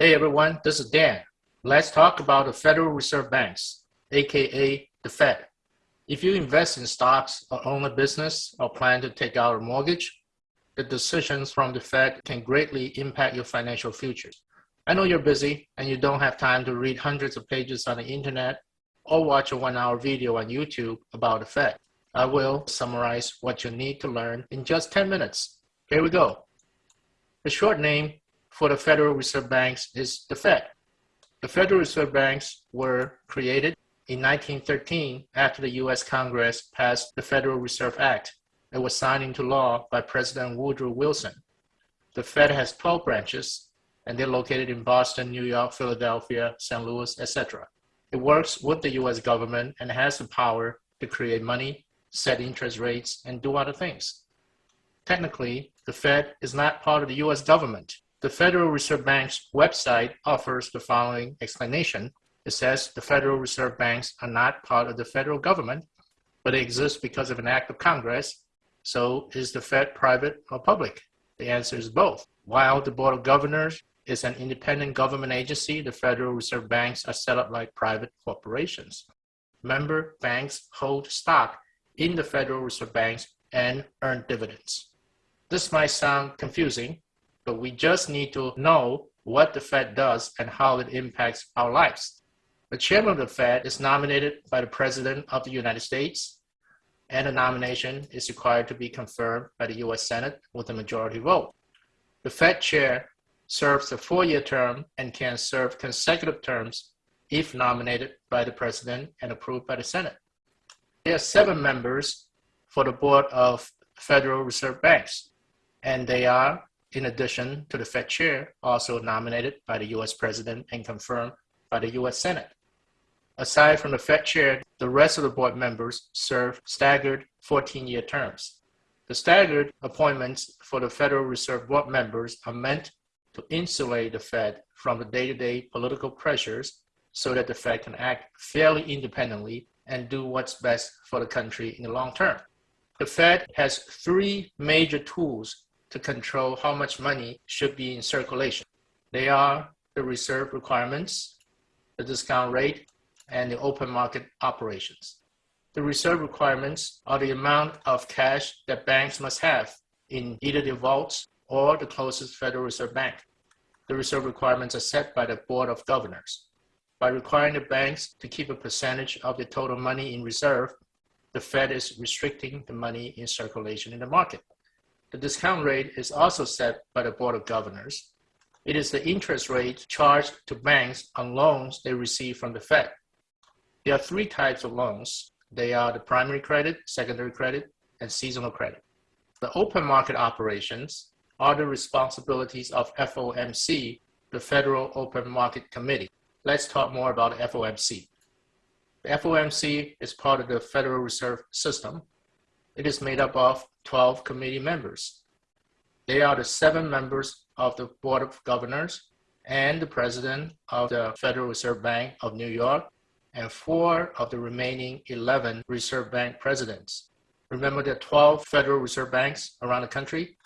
Hey everyone, this is Dan. Let's talk about the Federal Reserve Banks, aka the Fed. If you invest in stocks or own a business or plan to take out a mortgage, the decisions from the Fed can greatly impact your financial future. I know you're busy and you don't have time to read hundreds of pages on the internet or watch a one hour video on YouTube about the Fed. I will summarize what you need to learn in just 10 minutes. Here we go. The short name for the Federal Reserve Banks is the Fed. The Federal Reserve Banks were created in 1913 after the U.S. Congress passed the Federal Reserve Act. It was signed into law by President Woodrow Wilson. The Fed has 12 branches, and they're located in Boston, New York, Philadelphia, St. Louis, etc. It works with the U.S. government and has the power to create money, set interest rates, and do other things. Technically, the Fed is not part of the U.S. government. The Federal Reserve Bank's website offers the following explanation. It says the Federal Reserve Banks are not part of the federal government, but they exist because of an act of Congress. So is the Fed private or public? The answer is both. While the Board of Governors is an independent government agency, the Federal Reserve Banks are set up like private corporations. Member banks hold stock in the Federal Reserve Banks and earn dividends. This might sound confusing, but we just need to know what the Fed does and how it impacts our lives. The chairman of the Fed is nominated by the President of the United States, and the nomination is required to be confirmed by the US Senate with a majority vote. The Fed chair serves a four-year term and can serve consecutive terms if nominated by the President and approved by the Senate. There are seven members for the Board of Federal Reserve Banks, and they are in addition to the Fed chair, also nominated by the US President and confirmed by the US Senate. Aside from the Fed chair, the rest of the board members serve staggered 14-year terms. The staggered appointments for the Federal Reserve Board members are meant to insulate the Fed from the day-to-day -day political pressures so that the Fed can act fairly independently and do what's best for the country in the long term. The Fed has three major tools to control how much money should be in circulation. They are the reserve requirements, the discount rate, and the open market operations. The reserve requirements are the amount of cash that banks must have in either the vaults or the closest Federal Reserve Bank. The reserve requirements are set by the Board of Governors. By requiring the banks to keep a percentage of the total money in reserve, the Fed is restricting the money in circulation in the market. The discount rate is also set by the Board of Governors. It is the interest rate charged to banks on loans they receive from the Fed. There are three types of loans. They are the primary credit, secondary credit, and seasonal credit. The open market operations are the responsibilities of FOMC, the Federal Open Market Committee. Let's talk more about FOMC. The FOMC is part of the Federal Reserve System. It is made up of 12 committee members. They are the seven members of the Board of Governors and the President of the Federal Reserve Bank of New York and four of the remaining 11 Reserve Bank presidents. Remember the 12 Federal Reserve Banks around the country?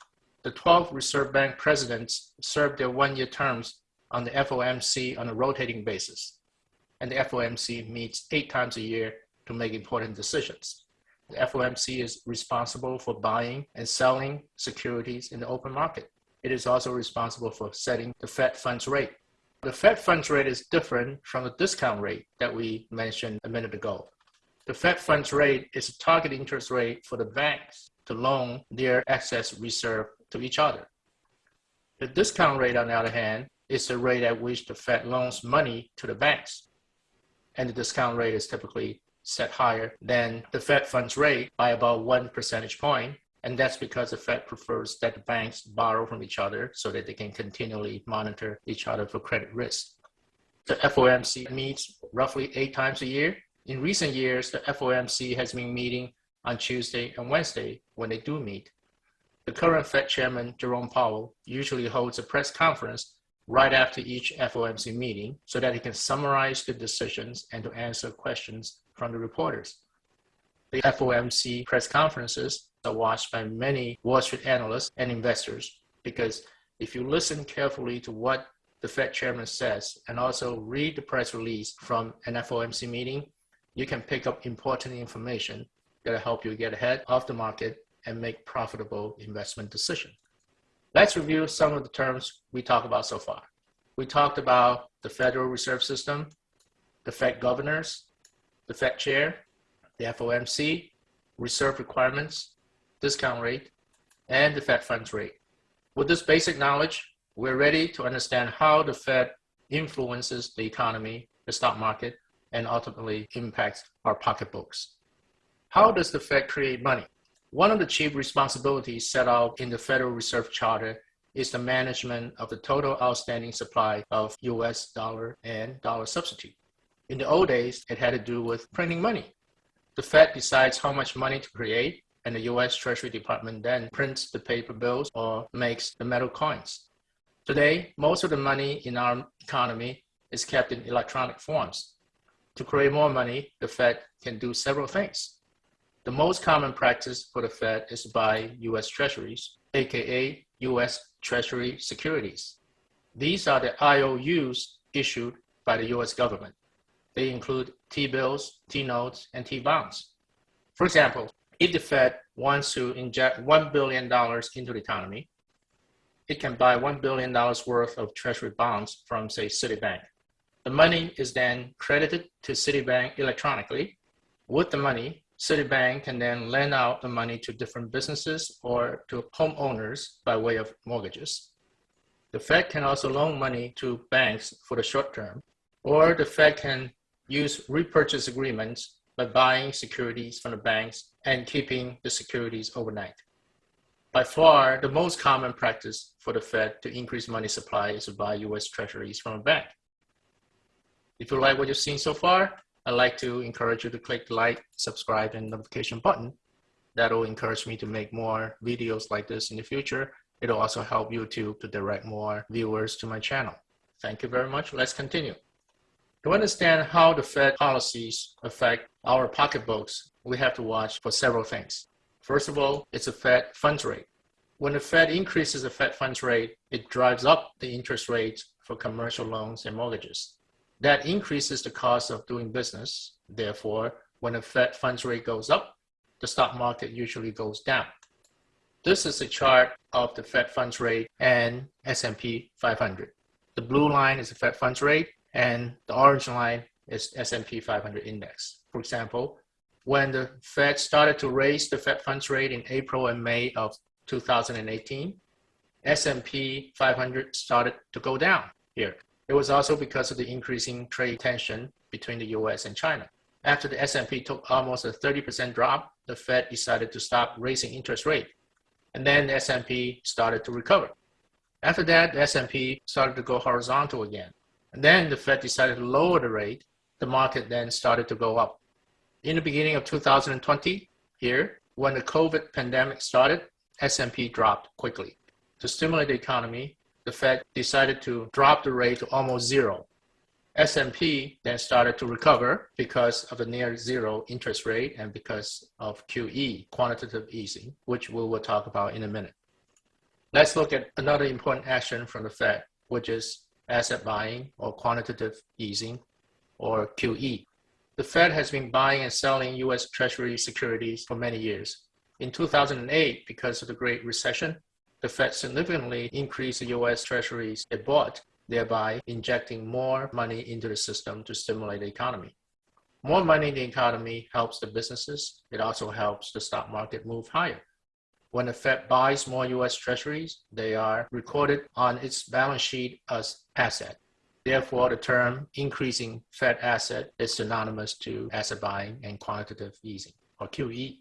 The 12 Reserve Bank presidents serve their one-year terms on the FOMC on a rotating basis. And the FOMC meets eight times a year to make important decisions. The FOMC is responsible for buying and selling securities in the open market. It is also responsible for setting the Fed funds rate. The Fed funds rate is different from the discount rate that we mentioned a minute ago. The Fed funds rate is a target interest rate for the banks to loan their excess reserve to each other. The discount rate, on the other hand, is the rate at which the Fed loans money to the banks. And the discount rate is typically set higher than the Fed funds rate by about one percentage point. And that's because the Fed prefers that the banks borrow from each other so that they can continually monitor each other for credit risk. The FOMC meets roughly eight times a year. In recent years, the FOMC has been meeting on Tuesday and Wednesday when they do meet. The current Fed chairman, Jerome Powell, usually holds a press conference right after each FOMC meeting so that he can summarize the decisions and to answer questions from the reporters. The FOMC press conferences are watched by many Wall Street analysts and investors because if you listen carefully to what the Fed chairman says and also read the press release from an FOMC meeting, you can pick up important information that'll help you get ahead of the market and make profitable investment decisions. Let's review some of the terms we talked about so far. We talked about the Federal Reserve System, the Fed governors, the Fed chair, the FOMC, reserve requirements, discount rate, and the Fed funds rate. With this basic knowledge, we're ready to understand how the Fed influences the economy, the stock market, and ultimately impacts our pocketbooks. How does the Fed create money? One of the chief responsibilities set out in the Federal Reserve Charter is the management of the total outstanding supply of US dollar and dollar substitute. In the old days, it had to do with printing money. The Fed decides how much money to create, and the US Treasury Department then prints the paper bills or makes the metal coins. Today, most of the money in our economy is kept in electronic forms. To create more money, the Fed can do several things. The most common practice for the Fed is to buy U.S. Treasuries, aka U.S. Treasury securities. These are the IOUs issued by the U.S. government. They include T-bills, T-notes, and T-bonds. For example, if the Fed wants to inject $1 billion into the economy, it can buy $1 billion worth of Treasury bonds from, say, Citibank. The money is then credited to Citibank electronically. With the money, Citibank can then lend out the money to different businesses or to homeowners by way of mortgages. The Fed can also loan money to banks for the short term, or the Fed can use repurchase agreements by buying securities from the banks and keeping the securities overnight. By far, the most common practice for the Fed to increase money supply is to buy US treasuries from a bank. If you like what you've seen so far, I'd like to encourage you to click the like, subscribe, and notification button. That'll encourage me to make more videos like this in the future. It'll also help YouTube to direct more viewers to my channel. Thank you very much. Let's continue. To understand how the Fed policies affect our pocketbooks, we have to watch for several things. First of all, it's the Fed funds rate. When the Fed increases the Fed funds rate, it drives up the interest rates for commercial loans and mortgages. That increases the cost of doing business. Therefore, when the Fed funds rate goes up, the stock market usually goes down. This is a chart of the Fed funds rate and S&P 500. The blue line is the Fed funds rate and the orange line is S&P 500 index. For example, when the Fed started to raise the Fed funds rate in April and May of 2018, S&P 500 started to go down here. It was also because of the increasing trade tension between the US and China. After the S&P took almost a 30% drop, the Fed decided to stop raising interest rate. And then the S&P started to recover. After that, the S&P started to go horizontal again. And then the Fed decided to lower the rate. The market then started to go up. In the beginning of 2020, here, when the COVID pandemic started, S&P dropped quickly. To stimulate the economy, the Fed decided to drop the rate to almost zero. S&P then started to recover because of the near zero interest rate and because of QE, quantitative easing, which we will talk about in a minute. Let's look at another important action from the Fed, which is asset buying or quantitative easing or QE. The Fed has been buying and selling US Treasury securities for many years. In 2008, because of the Great Recession, the Fed significantly increased the US treasuries it bought, thereby injecting more money into the system to stimulate the economy. More money in the economy helps the businesses. It also helps the stock market move higher. When the Fed buys more US treasuries, they are recorded on its balance sheet as asset. Therefore, the term increasing Fed asset is synonymous to asset buying and quantitative easing, or QE.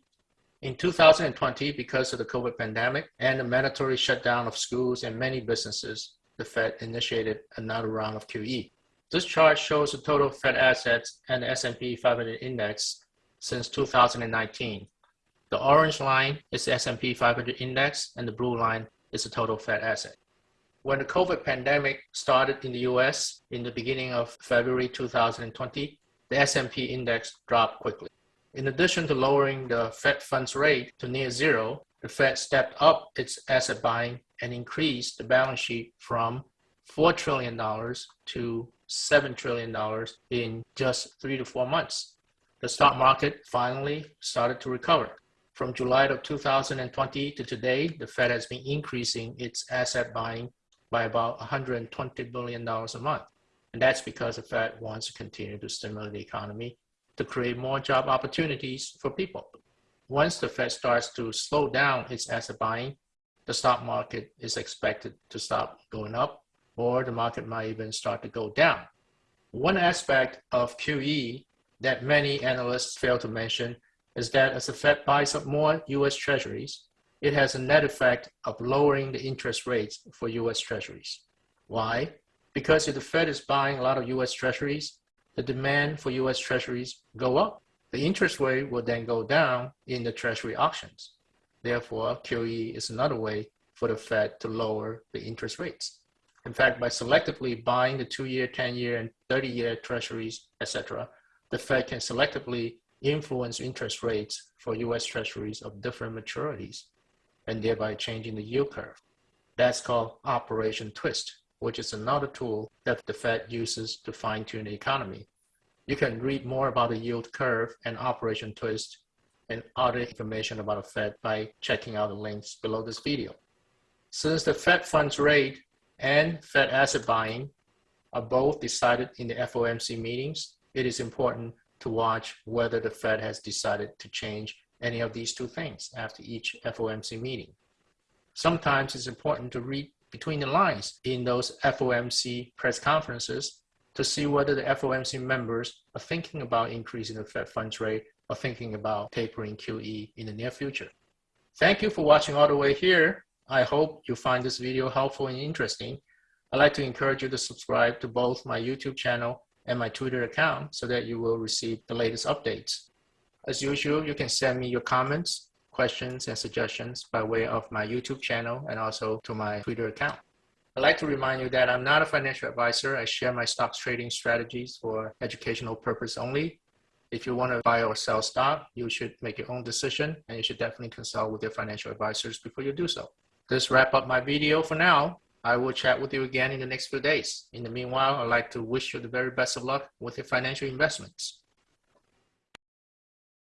In 2020, because of the COVID pandemic and the mandatory shutdown of schools and many businesses, the Fed initiated another round of QE. This chart shows the total Fed assets and the S&P 500 index since 2019. The orange line is the S&P 500 index and the blue line is the total Fed asset. When the COVID pandemic started in the US in the beginning of February 2020, the S&P index dropped quickly. In addition to lowering the Fed funds rate to near zero, the Fed stepped up its asset buying and increased the balance sheet from $4 trillion to $7 trillion in just three to four months. The stock market finally started to recover. From July of 2020 to today, the Fed has been increasing its asset buying by about $120 billion a month. And that's because the Fed wants to continue to stimulate the economy to create more job opportunities for people. Once the Fed starts to slow down its asset buying, the stock market is expected to stop going up or the market might even start to go down. One aspect of QE that many analysts fail to mention is that as the Fed buys up more US Treasuries, it has a net effect of lowering the interest rates for US Treasuries. Why? Because if the Fed is buying a lot of US Treasuries, the demand for US Treasuries go up. The interest rate will then go down in the Treasury auctions. Therefore, QE is another way for the Fed to lower the interest rates. In fact, by selectively buying the two-year, 10-year, and 30-year treasuries, etc., the Fed can selectively influence interest rates for U.S. treasuries of different maturities and thereby changing the yield curve. That's called Operation Twist, which is another tool that the Fed uses to fine-tune the economy. You can read more about the yield curve and Operation Twist and other information about the Fed by checking out the links below this video. Since the Fed funds rate and Fed asset buying are both decided in the FOMC meetings, it is important to watch whether the Fed has decided to change any of these two things after each FOMC meeting. Sometimes it's important to read between the lines in those FOMC press conferences to see whether the FOMC members are thinking about increasing the Fed funds rate or thinking about tapering QE in the near future. Thank you for watching all the way here. I hope you find this video helpful and interesting. I'd like to encourage you to subscribe to both my YouTube channel and my Twitter account so that you will receive the latest updates. As usual, you can send me your comments, questions, and suggestions by way of my YouTube channel and also to my Twitter account. I'd like to remind you that I'm not a financial advisor. I share my stocks trading strategies for educational purpose only. If you want to buy or sell stock, you should make your own decision and you should definitely consult with your financial advisors before you do so. This wrap up my video for now. I will chat with you again in the next few days. In the meanwhile, I'd like to wish you the very best of luck with your financial investments.